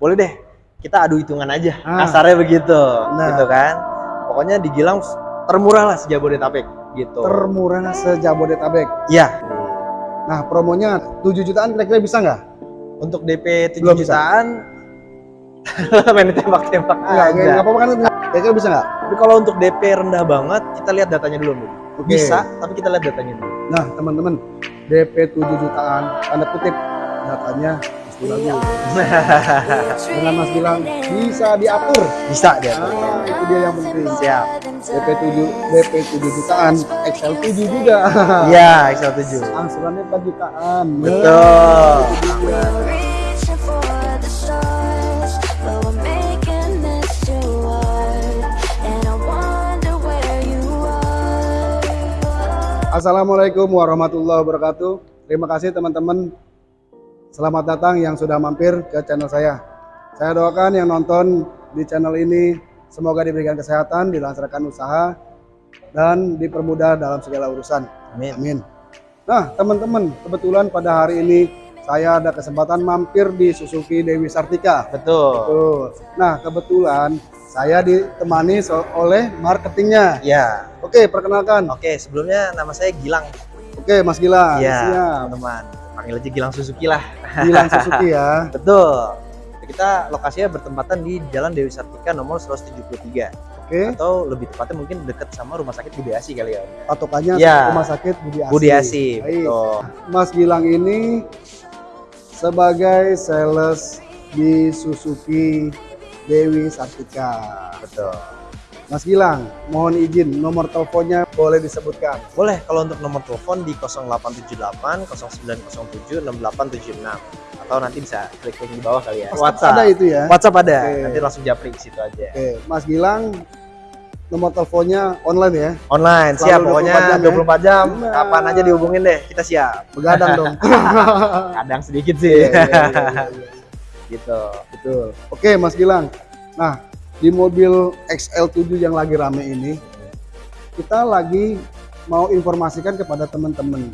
boleh deh kita adu hitungan aja Ah. kasarnya begitu Nah. gitu kan pokoknya di Gilang termurah lah sejabodetabek gitu Termurah sejabodetabek. iya Nah, promonya 7 jutaan kira-kira bisa nggak? untuk DP 7 Belum jutaan main tembak-tembak Enggak, aja nggak apa-apa kan? Kira-kira bisa nggak? tapi kalau untuk DP rendah banget kita lihat datanya dulu Bu. Oke. bisa tapi kita lihat datanya dulu Nah, teman-teman, DP 7 jutaan, tanda kutip, datanya bagus. Dengan Mas bilang bisa diatur. bisa dia Ah, itu dia yang penting. siap DP 7 DP 7 jutaan, XL 7 juga. iya Excel 7 Angsurannya 4 jutaan. betul. Assalamualaikum warahmatullahi wabarakatuh. Terima kasih teman-teman. Selamat datang yang sudah mampir ke channel saya. Saya doakan yang nonton di channel ini semoga diberikan kesehatan, dilancarkan usaha, dan dipermudah dalam segala urusan. amin Amin. Nah, teman-teman, kebetulan pada hari ini saya ada kesempatan mampir di Suzuki Dewi Sartika. betul Betul. Nah, kebetulan saya ditemani oleh marketingnya. ya Oke, perkenalkan. oke sebelumnya nama saya Gilang Oke, Mas Gilang. Iya, Siap. Panggil aja Gilang Suzuki lah. Gilang Suzuki ya. Betul. Kita lokasinya bertempatan di Jalan Dewi Sartika nomor 173 Oke. atau lebih tepatnya mungkin dekat sama Rumah Sakit Budi Asi kali ya. Patokannya Iya. Rumah Sakit Budi Asi. Budi Asi, betul. Mas Gilang ini sebagai sales di Suzuki Dewi Sartika. Betul. Mas Gilang, mohon izin nomor teleponnya boleh disebutkan. Boleh kalau untuk nomor telepon di 0878 0907 6876 atau nanti bisa klik link di bawah kali ya. WhatsApp. Ada itu ya. WhatsApp ada. Oke. Nanti langsung japri ke situ aja. Oke, Mas Gilang nomor teleponnya online ya. Online, Selalu siap pokoknya 24 jam ya. 24 jam. Nah. Kapan aja dihubungin deh, kita siap. Begadang dong. Kadang sedikit sih. Iya, iya, iya, iya, iya. gitu. Betul. Oke, Mas Gilang. Nah, di mobil XL7 yang lagi rame ini, kita lagi mau informasikan kepada teman-teman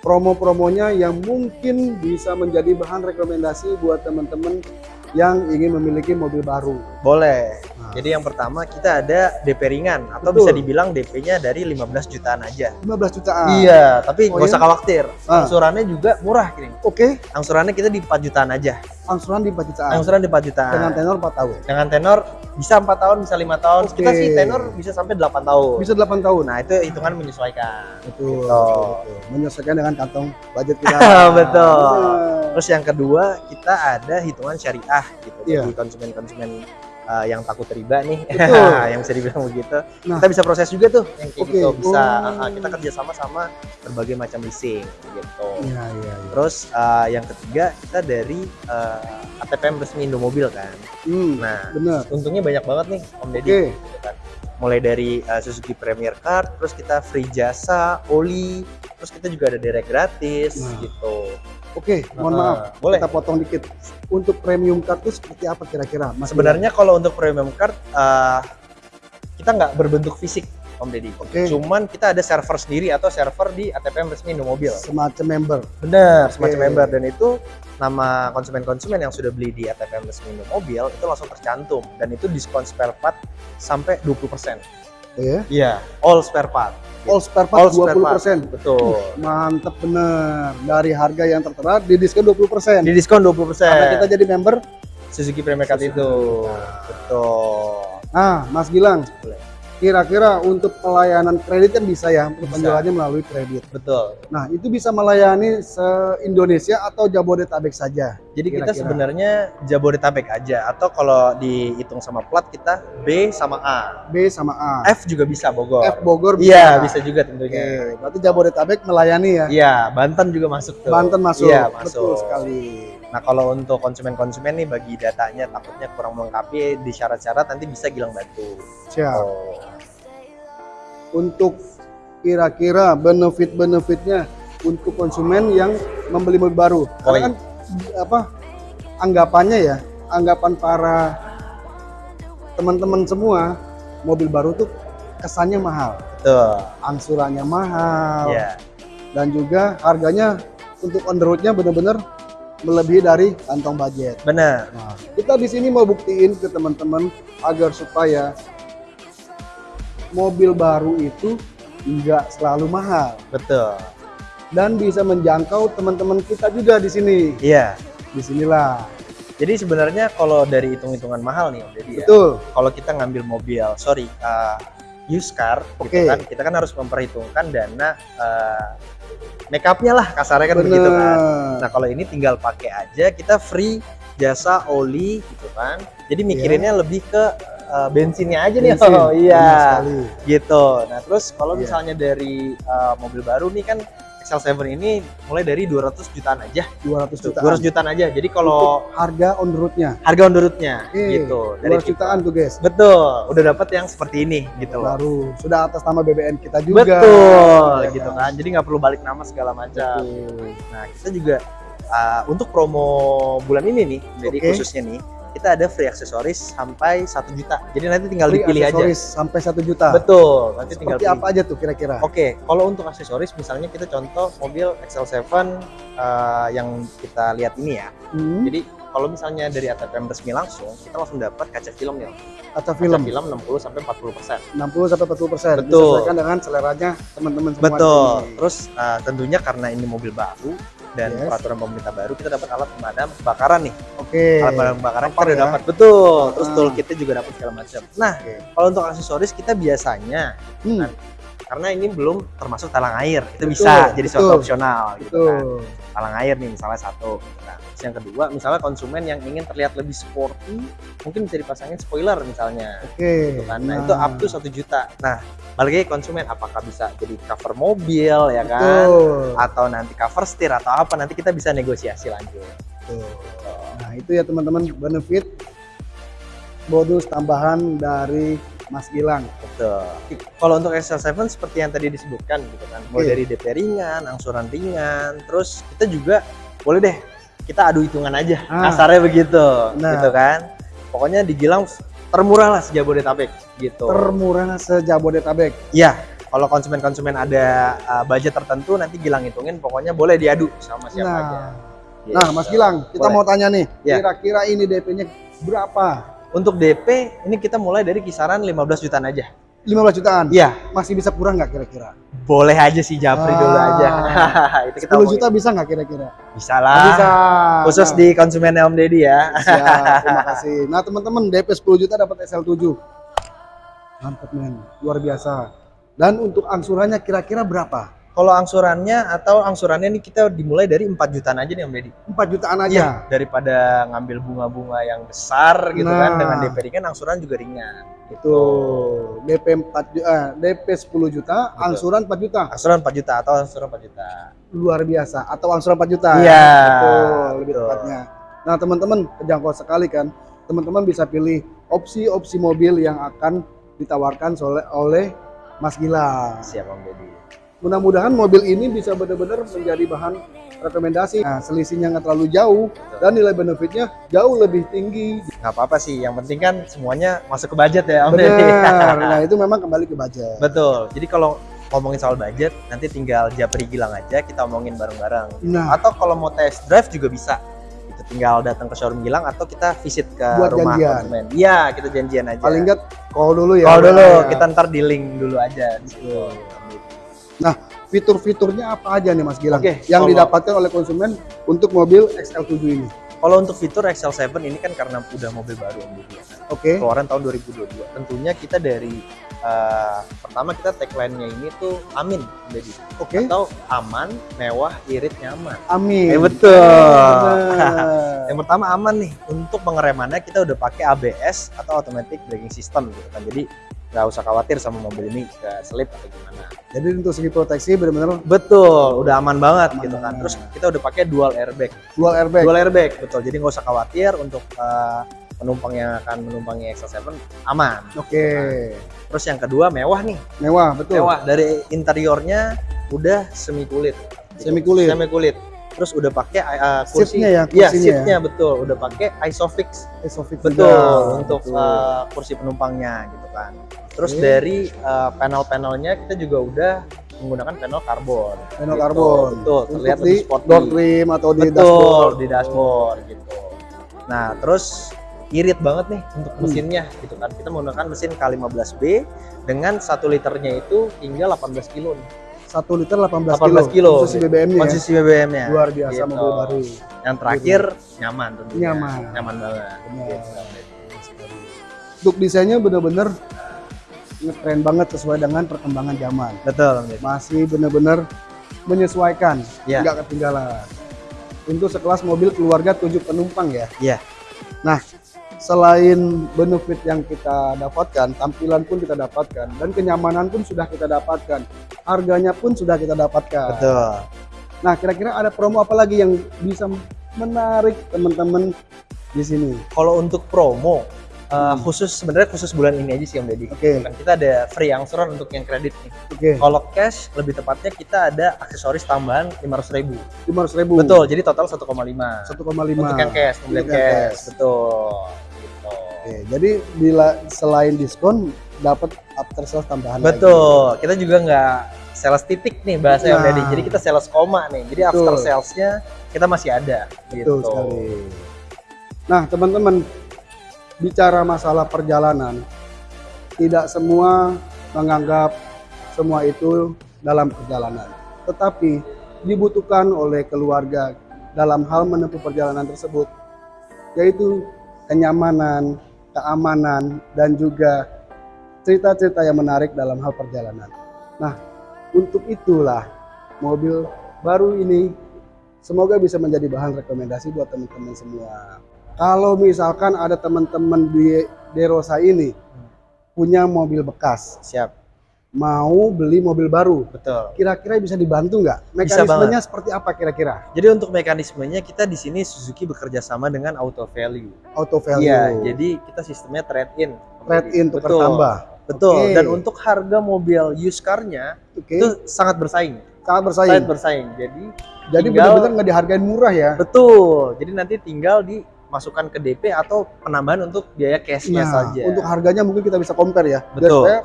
promo-promonya yang mungkin bisa menjadi bahan rekomendasi buat teman-teman yang ingin memiliki mobil baru. Boleh. Jadi yang pertama kita ada DP ringan atau Betul. bisa dibilang DP-nya dari 15 jutaan aja. 15 jutaan. Iya, tapi Oh, nggak iya? usah khawatir. Ah. Angsurannya juga murah gini. Oke, Angsurannya kita di 4 jutaan aja. angsuran di 4 jutaan. Angsuran di 4 jutaan. Dengan tenor 4 tahun. Dengan tenor bisa 4 tahun, bisa 5 tahun. Oke. Kita sih tenor bisa sampai 8 tahun. Bisa 8 tahun. Nah, itu hitungan menyesuaikan. betul, Gitu. betul, betul. Menyesuaikan dengan kantong budget kita. Betul. Benar. Terus yang kedua, kita ada hitungan syariah gitu. Iya. Bagi konsumen-konsumen uh, yang takut riba nih, yang bisa dibilang begitu. Nah. Kita bisa proses juga tuh yang kayak Oke. gitu. Bisa Oh. uh, kita kerja sama sama berbagai macam leasing gitu. Iya, iya, iya. Terus uh, yang ketiga kita dari uh, ATPM resmi Indomobil kan. Hmm, Nah, benar. untungnya banyak banget nih Om Deddy. Oke. gitu kan. Mulai dari uh, Suzuki Premier Card, terus kita free jasa, oli, terus kita juga ada direct gratis Nah. gitu. Oke, mohon Uh, maaf. boleh. Kita potong dikit. Untuk premium card itu seperti apa kira-kira? Sebenarnya kalau untuk premium card uh, kita nggak berbentuk fisik Om Deddy. Oke. Cuman kita ada server sendiri atau server di ATPM resmi Indomobil. semacam member. Benar, semacam Oke. member dan itu nama konsumen-konsumen yang sudah beli di ATPM resmi Indomobil itu langsung tercantum dan itu diskon spare part sampai 20%. Ya. Iya, all spare part. All spare part All spare 20%. Betul. Mantep bener. Dari harga yang tertera di diskon 20%. Di diskon 20%. Karena kita jadi member. Suzuki Premier Suzuki itu. Betul. Nah, Mas Gilang. Kira-kira untuk pelayanan kredit kan bisa ya, untuk Bisa. penjualannya melalui kredit. Betul. Nah, itu bisa melayani se-Indonesia atau Jabodetabek saja. Jadi kita Kira-kira. sebenarnya Jabodetabek aja atau kalau dihitung sama plat kita B sama A. B sama A. F juga bisa Bogor. F Bogor Iya, bisa juga tentunya. Oke, berarti Jabodetabek melayani ya. Iya, Banten juga masuk tuh. Banten masuk. Iya, Betul masuk. sekali. Nah, kalau untuk konsumen-konsumen nih bagi datanya takutnya kurang melengkapi di syarat-syarat nanti bisa Gilang bantu. Siap. Oh. Untuk kira-kira benefit-benefitnya untuk konsumen yang membeli mobil baru. Karena kan apa anggapannya ya, anggapan para teman-teman semua mobil baru tuh kesannya mahal, Betul. angsurannya mahal, Iya. dan juga harganya untuk on the roadnya bener-bener melebihi dari kantong budget. Bener. Nah, kita di sini mau buktiin ke teman-teman agar supaya mobil baru itu nggak selalu mahal Betul. dan bisa menjangkau teman-teman kita juga di sini. Iya. Di sinilah. Jadi sebenarnya kalau dari hitung-hitungan mahal nih Om Deddy ya. Betul. Kalau kita ngambil mobil, sorry, uh, used car, gitu Oke. kan, kita kan harus memperhitungkan dana uh, make upnya lah kasarnya kan begitu kan. Nah kalau ini tinggal pakai aja, kita free jasa oli gitu kan. Jadi mikirinnya lebih ke uh, bensinnya aja nih. Bensin, Oh benar iya, gitu. Nah terus kalau Iya. misalnya dari uh, mobil baru nih kan XL7 ini mulai dari 200 jutaan aja. 200 jutaan. 200 jutaan aja. Jadi kalau harga on the roadnya. harga on the road-nya Oke, gitu. 200 jutaan tuh guys. Betul, udah dapat yang seperti ini gitu loh. Baru sudah atas nama BBN kita juga. Betul, Ya gitu kan? Jadi nggak perlu balik nama segala macam. Betul. Nah, kita juga uh, untuk promo bulan ini nih, jadi Oke. khususnya nih, kita ada free aksesoris sampai satu juta. Jadi nanti tinggal Free dipilih aja. aksesoris sampai 1 juta. Betul, nanti tinggal Seperti pilih. apa aja tuh kira-kira? Oke, kalau untuk aksesoris misalnya kita contoh mobil XL7 uh, yang kita lihat ini ya. Hmm, Jadi kalau misalnya dari ATPM resmi langsung, kita langsung dapat kaca film nih. kaca Kaca film film 60 sampai 40 persen. 60 sampai 40 persen. Betul. Disesuaikan dengan seleranya teman-teman semua. Betul. di sini. Terus uh, tentunya karena ini mobil baru dan Yes. peraturan pemerintah baru, kita dapat alat pemadam kebakaran nih. Oke. Alat pemadam kebakaran kita ya? dapat. Betul. Terus Ah. toolkitnya juga dapat segala macam. Nah, Oke. kalau untuk aksesoris kita biasanya Hmm, karena ini belum termasuk talang air, itu Betul, bisa jadi suatu betul. opsional gitu kan. betul. Talang air nih misalnya satu. Nah, terus yang kedua, misalnya konsumen yang ingin terlihat lebih sporty, mungkin bisa dipasangin spoiler misalnya. Oke. gitu kan. Nah, itu up to satu juta. Nah, balik lagi konsumen apakah bisa jadi cover mobil ya kan? Betul. Atau nanti cover setir atau apa nanti kita bisa negosiasi lanjut. Betul. Nah, itu ya teman-teman benefit bonus tambahan dari Mas Gilang. Betul. Kalau untuk XL7 seperti yang tadi disebutkan gitu kan, mulai Oke. dari DP ringan, angsuran ringan, terus kita juga boleh deh kita adu hitungan aja. Ah. Kasarnya begitu, Nah. gitu kan. Pokoknya dibilang termurah lah sejabodetabek gitu. Termurah sejabodetabek. Iya, kalau konsumen-konsumen ada uh, budget tertentu nanti Gilang hitungin pokoknya boleh diadu sama siapa aja. Nah, Gitu. nah Mas Gilang, kita Boleh. mau tanya nih, Ya. kira-kira ini DP-nya berapa? Untuk DP ini kita mulai dari kisaran 15 jutaan aja. 15 jutaan. Iya, Masih bisa kurang nggak kira-kira? boleh aja sih Japri dulu Ah. aja. itu kita 10 omongin. juta bisa nggak kira-kira? bisa lah. Bisa. Khusus Nah, di konsumennya Om Deddy ya. Siap, terima kasih. Nah teman-teman DP 10 juta dapat SL7. Mantap men, luar biasa. Dan untuk angsurannya kira-kira berapa? Kalau angsurannya atau angsurannya ini kita dimulai dari 4 jutaan aja nih Om Deddy. 4 jutaan aja. daripada ngambil bunga-bunga yang besar gitu kan Nah. dengan DP ringan angsuran juga ringan. Itu DP 4 juta, eh, DP 10 juta, Betul. angsuran 4 juta. Angsuran 4 juta atau angsuran 4 juta. Luar biasa. Atau angsuran 4 juta. Iya, ya? Betul, lebih betul. tepatnya. Nah teman-teman, kejangkau sekali kan. Teman-teman bisa pilih opsi-opsi mobil yang akan ditawarkan oleh, oleh Mas Gilang. Siap Om Deddy. Mudah-mudahan mobil ini bisa benar-benar menjadi bahan rekomendasi. Nah, selisihnya nggak terlalu jauh dan nilai benefitnya jauh lebih tinggi. nggak apa-apa sih yang penting kan semuanya masuk ke budget ya Om Benar. Nah, itu memang kembali ke budget. betul jadi kalau ngomongin soal budget nanti tinggal Japri Gilang aja kita omongin bareng-bareng Nah, atau kalau mau test drive juga bisa itu tinggal datang ke showroom Gilang atau kita visit ke Buat rumah janjian. konsumen iya kita janjian aja paling nggak call dulu ya. kalau dulu Ya. kita ntar di link dulu aja di situ. fitur-fiturnya apa aja nih Mas Gilang Oke, yang kalau- didapatkan oleh konsumen untuk mobil XL7 ini? kalau untuk fitur XL7 ini kan karena udah mobil baru Om Deddy ya kan Oke. keluaran tahun 2022 tentunya kita dari eh, pertama kita tagline-nya ini tuh amin Deddy Oke. atau aman, mewah, irit, nyaman. Amin. Eh betul. Yang pertama aman nih untuk pengeremannya kita udah pakai ABS atau automatic braking system gitu kan. Jadi nggak usah khawatir sama mobil ini ke selip atau gimana. Jadi untuk segi proteksi benar-benar Betul, udah aman banget Aman gitu kan. Terus kita udah pakai dual airbag. dual airbag. Dual airbag, betul. Jadi nggak usah khawatir untuk eh, penumpang yang akan menumpangi XL7 aman. Oke. Terus yang kedua mewah nih. Mewah, betul. Mewah dari interiornya udah semi kulit. Semi kulit. Semi kulit. Terus udah pakai uh, kursi. Seatnya ya, Iya, kursinya seatnya betul. Udah pakai Isofix. Isofix Betul juga. untuk Betul. uh, kursi penumpangnya gitu kan. Terus Oke. dari uh, panel-panelnya kita juga udah menggunakan panel karbon. Panel Gitu. karbon. Betul, Untuk terlihat di lebih sporty. door trim atau di Betul, dashboard. di dashboard gitu. Nah, terus irit banget nih untuk Hmm. mesinnya gitu kan. Kita menggunakan mesin K15B dengan 1 liternya itu hingga 18 kilo nih. 1 liter 18, 18 kilo. Konsumsi BBM-nya ya. Konsumsi BBM-nya. Luar biasa Gitu. mobil baru. Yang terakhir nyaman tentunya. Nyaman. Nyaman banget. Benar. Gitu. Untuk desainnya bener-bener ngetren banget sesuai dengan perkembangan zaman. Betul, Om Deddy. Masih bener-bener menyesuaikan, Iya. nggak ketinggalan. Untuk sekelas mobil keluarga 7 penumpang ya. Iya. Nah, selain benefit yang kita dapatkan, tampilan pun kita dapatkan, dan kenyamanan pun sudah kita dapatkan, harganya pun sudah kita dapatkan. Betul. Nah, kira-kira ada promo apa lagi yang bisa menarik teman-teman di sini? Kalau untuk promo uh, khusus sebenarnya khusus bulan ini aja sih Om Deddy. Oke. Kan kita ada free angsuran untuk yang kredit nih. Oke, Kalau cash lebih tepatnya kita ada aksesoris tambahan 500.000 ribu. lima ribu. Betul, jadi total 1,5. 1,5. Untuk yang cash, pembelian Untuk yang cash. cash. Betul. Gitu. Oke, jadi bila selain diskon dapat after sales tambahan lagi. Betul. Kita juga nggak sales titik nih bahasa Om Nah. Deddy. Jadi kita sales koma nih. Jadi Betul. after salesnya kita masih ada. Betul gitu. sekali. Nah, teman-teman bicara masalah perjalanan, tidak semua menganggap semua itu dalam perjalanan. Tetapi dibutuhkan oleh keluarga dalam hal menempuh perjalanan tersebut, yaitu kenyamanan, keamanan, dan juga cerita-cerita yang menarik dalam hal perjalanan. Nah, untuk itulah mobil baru ini semoga bisa menjadi bahan rekomendasi buat teman-teman semua. Kalau misalkan ada teman-teman di Derosa ini punya mobil bekas, Siap. mau beli mobil baru, Betul. kira-kira bisa dibantu nggak? Bisa Mekanismenya seperti apa kira-kira? Jadi untuk mekanismenya kita di sini Suzuki bekerja sama dengan Auto Value. Auto value, Iya, jadi kita sistemnya trade in. trade in tukar Betul. tambah. Betul. Oke. Dan untuk harga mobil used car-nya Oke, itu sangat bersaing. sangat bersaing. Sangat bersaing. Jadi Jadi benar-benar nggak dihargain murah ya? betul. Jadi nanti tinggal dimasukkan ke DP atau penambahan untuk biaya cashnya Nah, saja. untuk harganya mungkin kita bisa compare ya. Biar Betul. supaya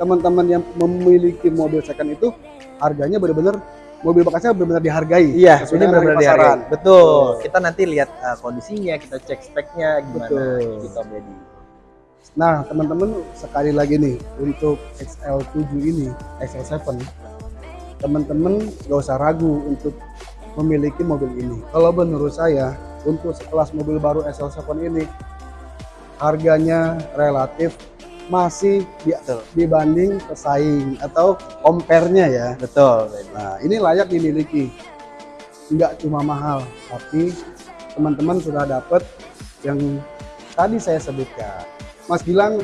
teman-teman yang memiliki mobil second itu harganya benar-benar mobil bekasnya benar-benar dihargai. Iya, ini benar-benar dihargai. Betul. Kita nanti lihat uh, kondisinya, kita cek speknya gimana Betul. gitu Om Deddy. Nah, teman-teman sekali lagi nih untuk XL7 ini, XL7, teman-teman gak usah ragu untuk memiliki mobil ini. Kalau menurut saya, untuk sekelas mobil baru XL7 ini, harganya relatif masih di- Betul. dibanding pesaing atau compare-nya ya. Betul. Nah, ini layak dimiliki. Nggak cuma mahal, tapi teman-teman sudah dapat yang tadi saya sebutkan. Mas bilang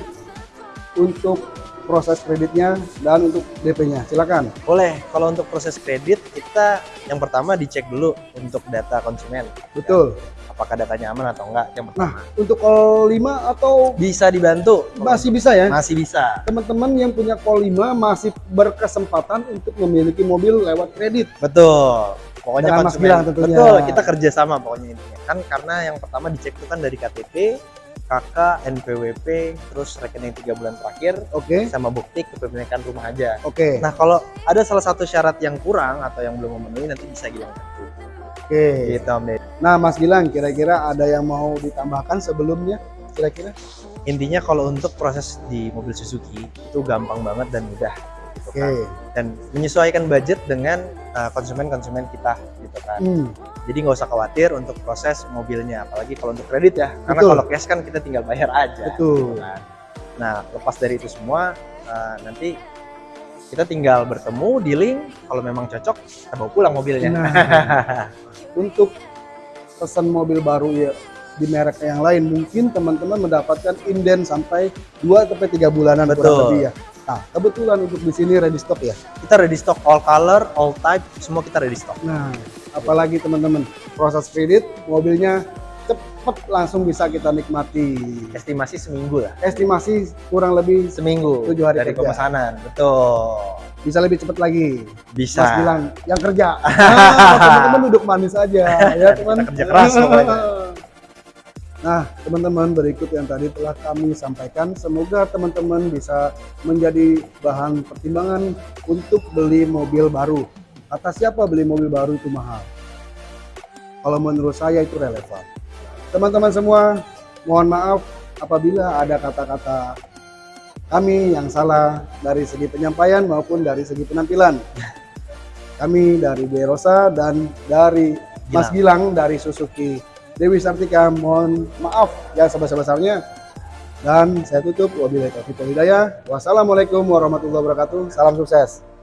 untuk proses kreditnya dan untuk DP-nya. Silakan. Boleh. Kalau untuk proses kredit kita yang pertama dicek dulu untuk data konsumen. Betul. Apakah datanya aman atau enggak? Yang pertama. Untuk call 5 atau bisa dibantu. masih bisa ya? Masih bisa. Teman-teman yang punya call 5 masih berkesempatan untuk memiliki mobil lewat kredit. Betul. Pokoknya Dengan Mas konsumen. Gilang tentunya. Betul, kita kerjasama pokoknya intinya. Kan karena yang pertama dicek itu kan dari KTP, KK, NPWP, terus rekening tiga bulan terakhir, Oke. sama bukti kepemilikan rumah aja. Oke. Nah kalau ada salah satu syarat yang kurang atau yang belum memenuhi nanti bisa Gilang bantu. Oke. Gitu Om Deddy. Nah, Mas Gilang, kira-kira ada yang mau ditambahkan sebelumnya? Kira-kira? Intinya kalau untuk proses di mobil Suzuki itu gampang banget dan mudah. Gitu Oke. kan. Dan menyesuaikan budget dengan uh, konsumen-konsumen kita gitu kan. Hmm. Jadi nggak usah khawatir untuk proses mobilnya, apalagi kalau untuk kredit ya. Karena Betul. kalau cash kan kita tinggal bayar aja. Betul. Nah, nah, lepas dari itu semua, uh, nanti kita tinggal bertemu, dealing. Kalau memang cocok, kita bawa pulang mobilnya. Nah, untuk pesan mobil baru ya di merek yang lain mungkin teman-teman mendapatkan inden sampai 2 sampai 3 bulanan kurang Betul. lebih ya. Nah, kebetulan untuk di sini ready stock ya. kita ready stock all color, all type, semua kita ready stock. Nah, apalagi teman-teman proses kredit mobilnya cepet langsung bisa kita nikmati. Estimasi seminggu lah. Estimasi kurang lebih Seminggu Tujuh hari dari kerja. pemesanan. Betul. bisa lebih cepet lagi. Bisa. Mas bilang yang kerja. Nah, teman-teman duduk manis aja ya teman. Kita kerja keras pokoknya. Nah, teman-teman berikut yang tadi telah kami sampaikan, semoga teman-teman bisa menjadi bahan pertimbangan untuk beli mobil baru. Kata siapa beli mobil baru itu mahal? Kalau menurut saya itu relevan. Teman-teman semua, mohon maaf apabila ada kata-kata kami yang salah dari segi penyampaian maupun dari segi penampilan. Kami dari Bu Rosa dan dari Mas Gilang dari Suzuki Dewi Sartika mohon maaf yang sebesar-besarnya. Dan saya tutup. Wabillahi taufiq wassalamualaikum warahmatullahi wabarakatuh. Salam sukses